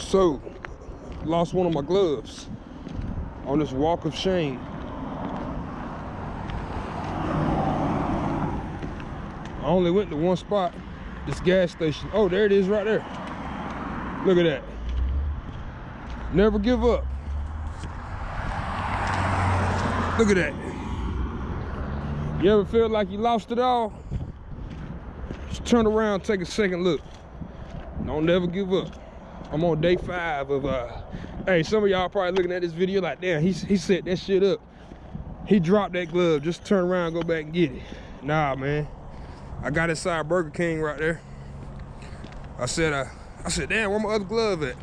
So, lost one of my gloves on this walk of shame. I only went to one spot, this gas station. Oh, there it is right there. Look at that. Never give up. Look at that. You ever feel like you lost it all? Just turn around, take a second look. Don't never give up. I'm on day five of uh hey some of y'all probably looking at this video like damn he, he set that shit up. He dropped that glove. Just turn around go back and get it. Nah man. I got inside burger king right there. I said uh, i said damn where my other glove at?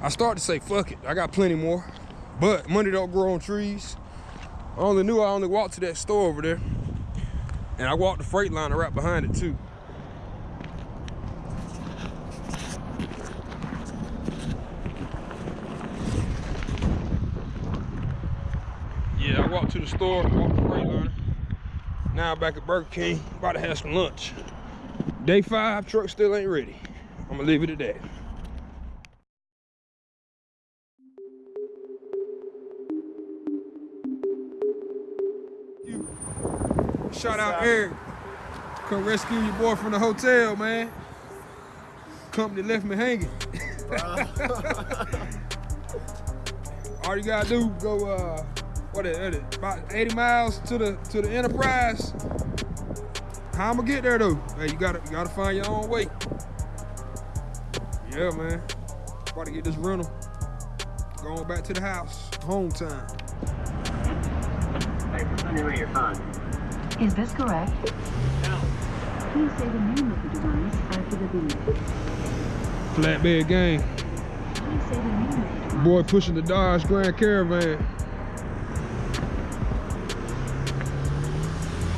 I started to say fuck it. I got plenty more. But money don't grow on trees. I only knew i only walked to that store over there. And i walked the Freightliner right behind it too walked to the store, walked the Freightliner. Now back at Burger King, about to have some lunch. Day five, truck still ain't ready. I'm gonna leave it at that. Shout out Eric. Come rescue your boy from the hotel, man. Company left me hanging. All you gotta do, go uh, what is it, about 80 miles to the to the Enterprise. How I'm gonna get there though? Hey, you gotta you gotta find your own way. Yeah, man. About to get this rental. Going back to the house. Home time. Hey, find me your time. Is this correct? No. Please say the name of the device after the beep. Flatbed gang. Boy pushing the Dodge Grand Caravan.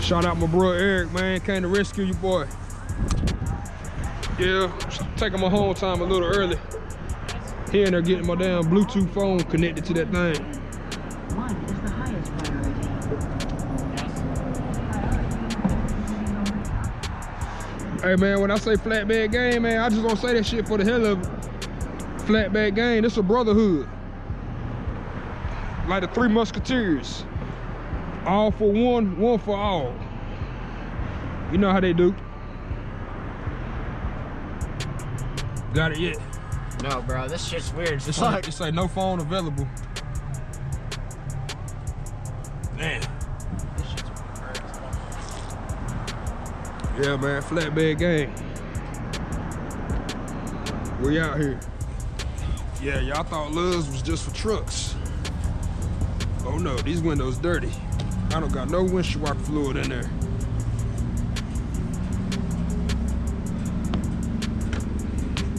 Shout out my bro Eric, man. Came to rescue you, boy. Yeah, taking my home time a little early. He in there getting my damn Bluetooth phone connected to that thing. Hey man, when I say flatbed game, man, I just don't say that shit for the hell of it. Flatbed game, this a brotherhood. Like the Three Musketeers. All for one, one for all. You know how they do. Got it yet? No, bro. This shit's weird. It's like, it's like no phone available. Man. Yeah, man. Flatbed gang. We out here. Yeah, y'all thought Loves was just for trucks. Oh no, these windows dirty. I don't got no windshield wiper fluid in there.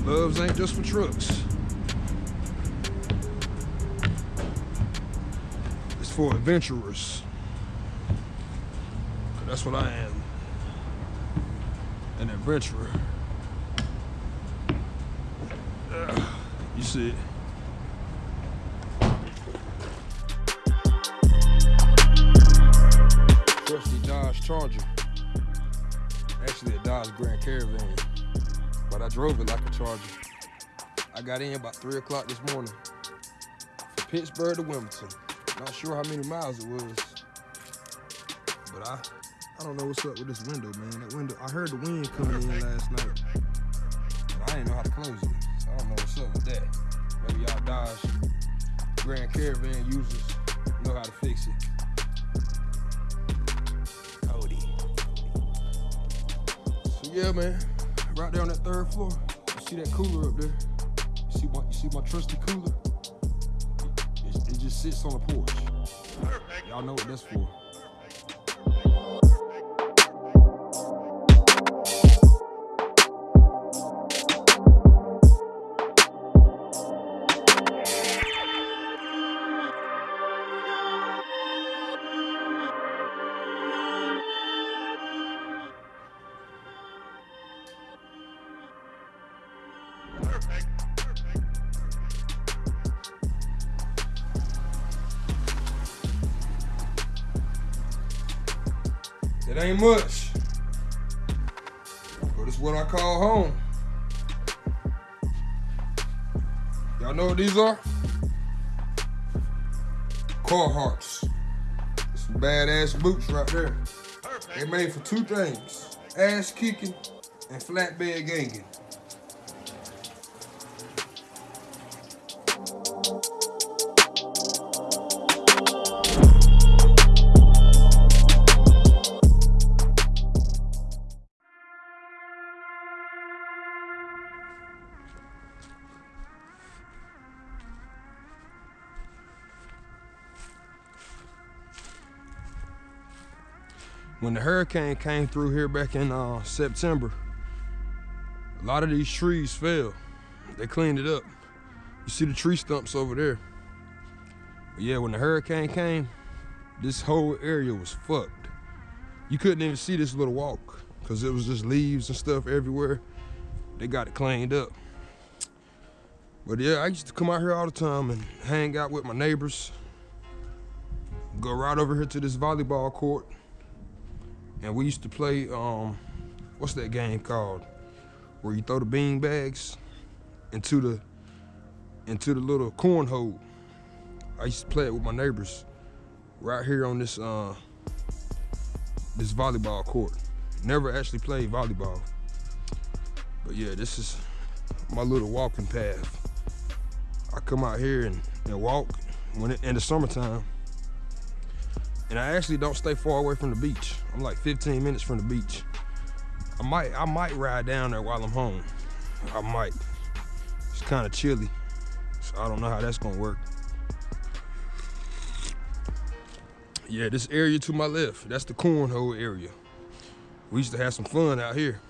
Loves ain't just for trucks. It's for adventurers. That's what I am. An adventurer. You see it. Charger. Actually a Dodge Grand Caravan, but I drove it like a Charger. I got in about three o'clock this morning from Pittsburgh to Wilmington. Not sure how many miles it was, but I, I don't know what's up with this window, man. That window, I heard the wind coming in last night, but I didn't know how to close it. So I don't know what's up with that. Maybe y'all Dodge Grand Caravan users know how to fix it. Yeah, man. Right there on that third floor. You see that cooler up there? You see my, you see my trusty cooler? It, it just sits on the porch. Y'all know what that's for. It ain't much. But it's what I call home. Y'all know what these are? Carhartts. Some badass boots right there. They made for two things. Ass kicking and flatbed ganging. When the hurricane came through here back in uh, September, a lot of these trees fell. They cleaned it up. You see the tree stumps over there. But yeah, when the hurricane came, this whole area was fucked. You couldn't even see this little walk because it was just leaves and stuff everywhere. They got it cleaned up. But yeah, I used to come out here all the time and hang out with my neighbors. Go right over here to this volleyball court and we used to play um what's that game called? Where you throw the bean bags into the into the little cornhole. I used to play it with my neighbors right here on this uh this volleyball court. Never actually played volleyball. But yeah this is my little walking path. I come out here and, and walk when it, in the summertime and I actually don't stay far away from the beach. I'm like 15 minutes from the beach. I might I might ride down there while I'm home. I might. It's kind of chilly, so I don't know how that's gonna work. Yeah, this area to my left, that's the cornhole area. We used to have some fun out here.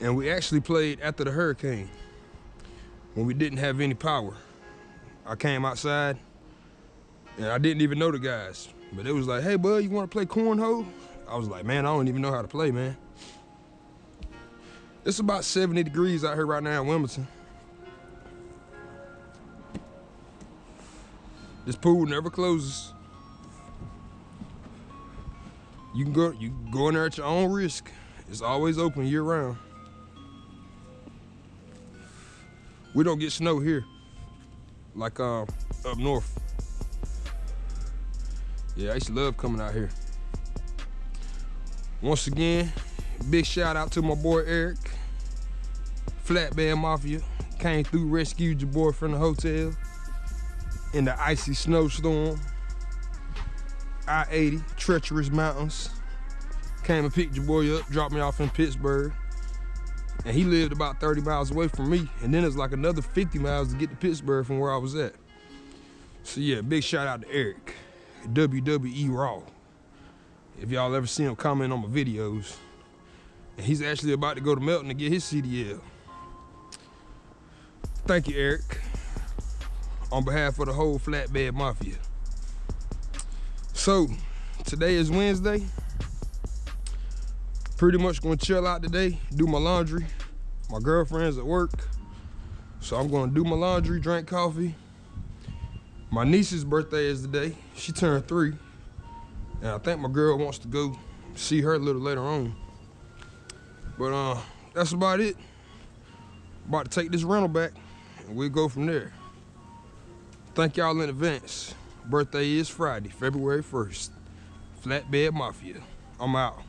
And we actually played after the hurricane when we didn't have any power. I came outside and I didn't even know the guys. But it was like, hey, bud, you want to play cornhole? I was like, man, I don't even know how to play, man. It's about 70 degrees out here right now in Wilmington. This pool never closes. You can go, you can go in there at your own risk. It's always open year round. We don't get snow here, like uh, up north. Yeah, I used to love coming out here. Once again, big shout out to my boy Eric. Flatbed Mafia. Came through, rescued your boy from the hotel in the icy snowstorm. I-80, treacherous mountains. Came and picked your boy up, dropped me off in Pittsburgh. And he lived about 30 miles away from me. And then it's like another 50 miles to get to Pittsburgh from where I was at. So yeah, big shout out to Eric. WWE Raw. If y'all ever see him comment on my videos. And he's actually about to go to Melton to get his CDL. Thank you, Eric. On behalf of the whole Flatbed Mafia. So, today is Wednesday. Pretty much gonna chill out today, do my laundry. My girlfriend's at work. So I'm gonna do my laundry, drink coffee, my niece's birthday is today. She turned three. And I think my girl wants to go see her a little later on. But uh, that's about it. About to take this rental back and we'll go from there. Thank y'all in advance. Birthday is Friday, February 1st. Flatbed Mafia. I'm out.